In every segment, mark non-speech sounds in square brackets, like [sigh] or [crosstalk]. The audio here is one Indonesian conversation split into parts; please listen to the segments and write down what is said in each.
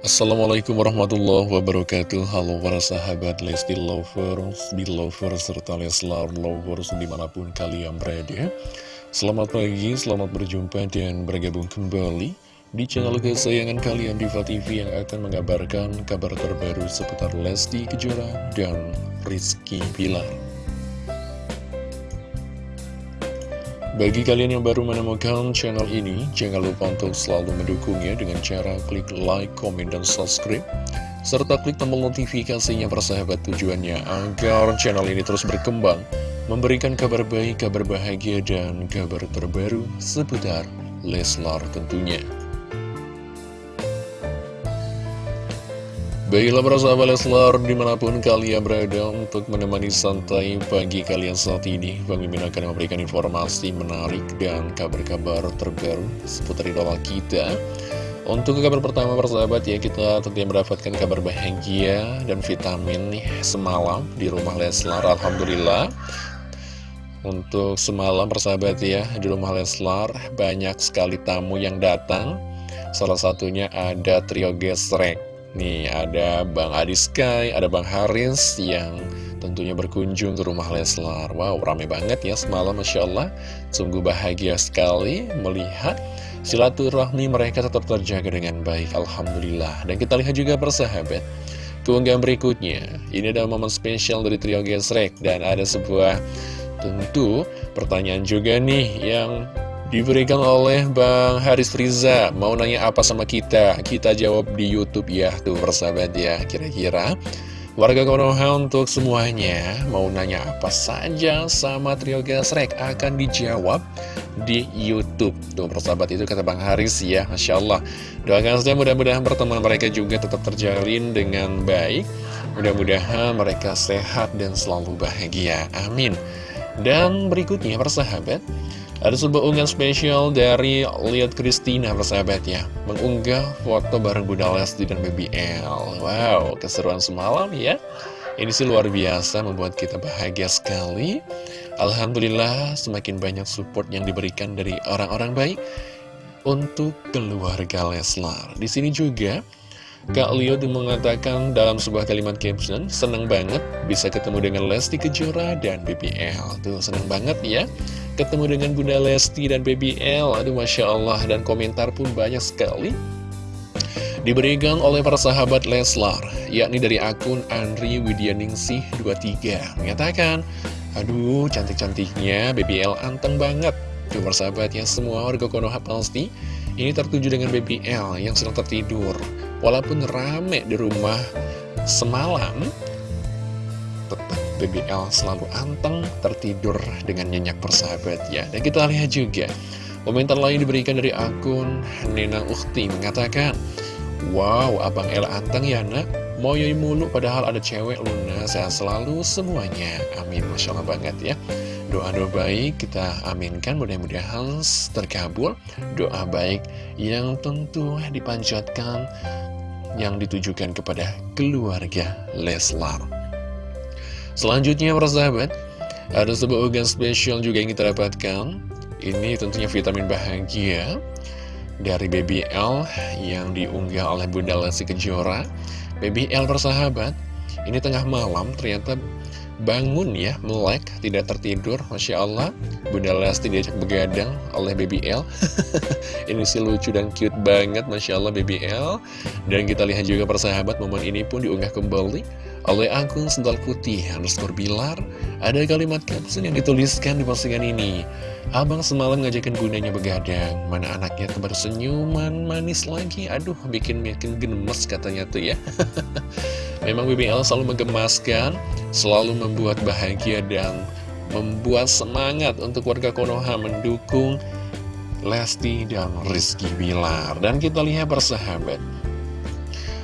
Assalamualaikum warahmatullahi wabarakatuh. Halo para sahabat Lesti Lovers, Belovers, serta Leslar Lovers di mana pun kalian berada. Selamat pagi, selamat berjumpa dan bergabung kembali di channel kesayangan kalian Diva TV yang akan mengabarkan kabar terbaru seputar Lesti Kejora dan Rizky Pilar Bagi kalian yang baru menemukan channel ini, jangan lupa untuk selalu mendukungnya dengan cara klik like, komen, dan subscribe. Serta klik tombol notifikasinya persahabat tujuannya agar channel ini terus berkembang, memberikan kabar baik, kabar bahagia, dan kabar terbaru seputar Leslar tentunya. Baiklah para sahabat Leslar di mana pun kalian berada untuk menemani santai pagi kalian saat ini Bang Mimin akan memberikan informasi menarik dan kabar-kabar terbaru seputar idola kita. Untuk kabar pertama para sahabat ya kita tentunya mendapatkan kabar bahagia dan vitamin nih semalam di rumah Leslar Alhamdulillah. Untuk semalam persahabat ya di rumah Leslar banyak sekali tamu yang datang. Salah satunya ada trio gesrek Nih ada Bang Adi Sky, ada Bang Haris yang tentunya berkunjung ke rumah Leslar. Wow rame banget ya semalam Masya Allah. Sungguh bahagia sekali melihat silaturahmi mereka tetap terjaga dengan baik Alhamdulillah. Dan kita lihat juga persahabat Keunggahan berikutnya. Ini adalah momen spesial dari trio Gesrek Dan ada sebuah tentu pertanyaan juga nih yang Diberikan oleh Bang Haris Friza Mau nanya apa sama kita? Kita jawab di Youtube ya Tuh persahabat ya Kira-kira. Warga Konoha untuk semuanya Mau nanya apa saja sama Trio Gasrek Akan dijawab di Youtube. Tuh persahabat itu kata Bang Haris ya Masya Allah. Doakan saja mudah-mudahan pertemuan mereka juga tetap terjalin dengan baik. Mudah-mudahan mereka sehat dan selalu bahagia. Amin. Dan berikutnya persahabat ada sebuah unggahan spesial dari Liat Christina persahabat ya Mengunggah foto bareng Bunda Lesti dan BBL Wow, keseruan semalam ya. Ini sih luar biasa membuat kita bahagia sekali. Alhamdulillah semakin banyak support yang diberikan dari orang-orang baik Untuk keluarga Leslar. Di sini juga Kak Leo mengatakan dalam sebuah kalimat caption Senang banget bisa ketemu dengan Lesti Kejora dan BBL Tuh senang banget ya Ketemu dengan Bunda Lesti dan BBL Aduh Masya Allah Dan komentar pun banyak sekali. Diberikan oleh para sahabat Leslar Yakni dari akun Andri Widyaningsih 23 Menyatakan Aduh cantik-cantiknya BBL anteng banget. Tuh persahabat ya semua warga Konoha pasti Ini tertuju dengan BBL yang sedang tertidur Walaupun rame di rumah semalam, tetap BBL selalu anteng, tertidur dengan nyenyak persahabat ya. Dan kita lihat juga, komentar lain diberikan dari akun Nena Ukti mengatakan, Wow, Abang El anteng ya nak, moyoi mulu padahal ada cewek Luna, sehat selalu semuanya. Amin, Masya Allah banget ya. Doa-doa baik kita aminkan mudah-mudahan terkabul Doa baik yang tentu dipanjatkan yang ditujukan kepada keluarga Leslar. Selanjutnya para sahabat, ada sebuah organ spesial juga yang kita dapatkan. Ini tentunya vitamin bahagia dari BBL yang diunggah oleh Bunda Lesti Kejora. BBL persahabat, ini tengah malam ternyata bangun ya, melek, tidak tertidur, Masya Allah. Bunda Lesti diajak begadang oleh BBL. [laughs] ini sih lucu dan cute banget, Masya Allah BBL. Dan kita lihat juga persahabat, momen ini pun diunggah kembali oleh akun sendal putih underscore bilar. Ada kalimat caption yang dituliskan di postingan ini. Abang semalam ngajakin bundanya begadang, mana anaknya kembar senyuman manis lagi, aduh bikin makin gemes katanya tuh ya. [laughs] Memang BBL selalu menggemaskan, selalu membuat bahagia dan membuat semangat untuk warga Konoha mendukung Lesti dan Rizky Bilar. Dan kita lihat bersahabat.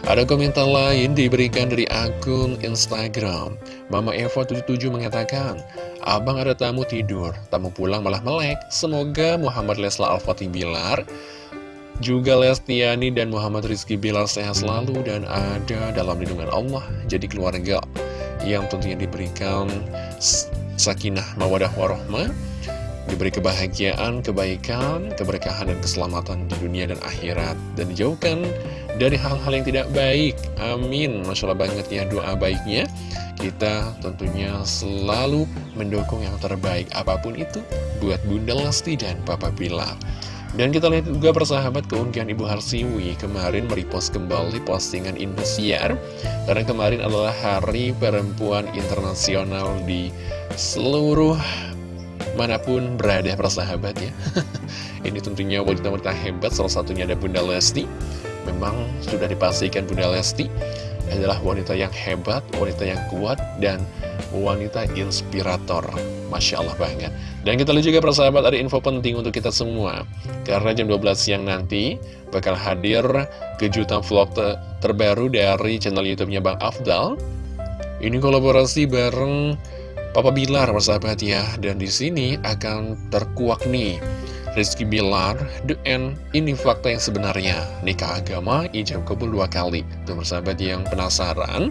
Ada komentar lain diberikan dari akun Instagram. Mama Eva 77 mengatakan, Abang ada tamu tidur, tamu pulang malah melek. Semoga Muhammad Lesla Al-Fatih Bilar juga Lestiani dan Muhammad Rizky Bilal sehat selalu dan ada dalam lindungan Allah Jadi keluarga yang tentunya diberikan sakinah mawadah warohmah diberi kebahagiaan, kebaikan, keberkahan, dan keselamatan di dunia dan akhirat. Dan dijauhkan dari hal-hal yang tidak baik. Amin. Masya Allah banget ya doa baiknya. Kita tentunya selalu mendukung yang terbaik apa pun itu buat Bunda Lesti dan Papa Bilar. Dan kita lihat juga persahabat keunggahan Ibu Harsiwi kemarin merepost kembali postingan Indosiar Karena kemarin adalah Hari Perempuan Internasional di seluruh mana pun berada persahabat ya. [laughs] Ini tentunya wanita-wanita hebat salah satunya ada Bunda Lesti. Memang sudah dipastikan Bunda Lesti adalah wanita yang hebat, wanita yang kuat, dan wanita inspirator. Masya Allah banget. Dan kita lihat juga persahabat ada info penting untuk kita semua. Karena jam 12 siang nanti bakal hadir kejutan vlog terbaru dari channel youtube-nya Bang Afdal. Ini kolaborasi bareng Papa Bilar persahabat ya. Dan di sini akan terkuak nih. Rizky Bilar, The End, ini fakta yang sebenarnya. Nikah agama, ijab kabul dua kali. Tuh persahabat yang penasaran?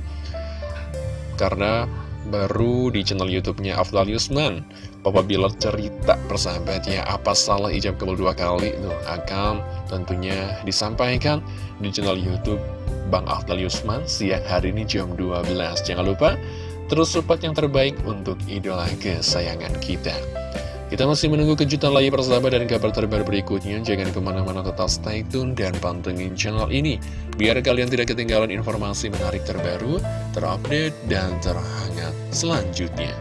Karena baru di channel youtube-nya Afdal Yusman Papa Bilar cerita persahabat ya Apa salah ijab kabul dua kali. Tuh akan tentunya disampaikan di channel youtube Bang Afdal Yusman siang hari ini jam 12 Jangan lupa Terus support yang terbaik untuk idola kesayangan kita. Kita masih menunggu kejutan lagi persahabat dan kabar terbaru berikutnya. Jangan ke mana-mana tetap stay tune dan pantengin channel ini. Biar kalian tidak ketinggalan informasi menarik terbaru, terupdate, dan terhangat selanjutnya.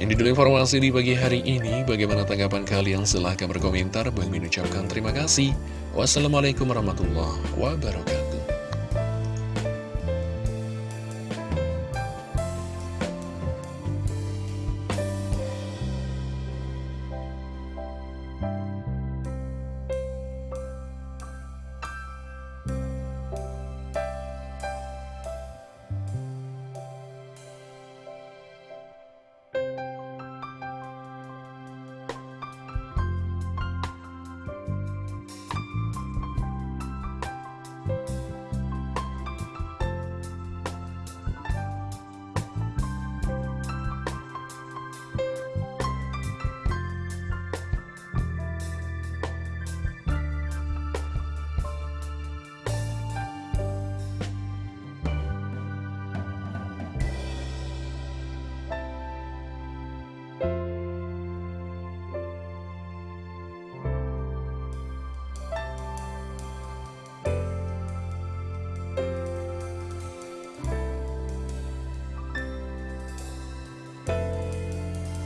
Yang didulu informasi di pagi hari ini. Bagaimana tanggapan kalian? Silahkan berkomentar. Bang ucapkan terima kasih. Wassalamualaikum warahmatullahi wabarakatuh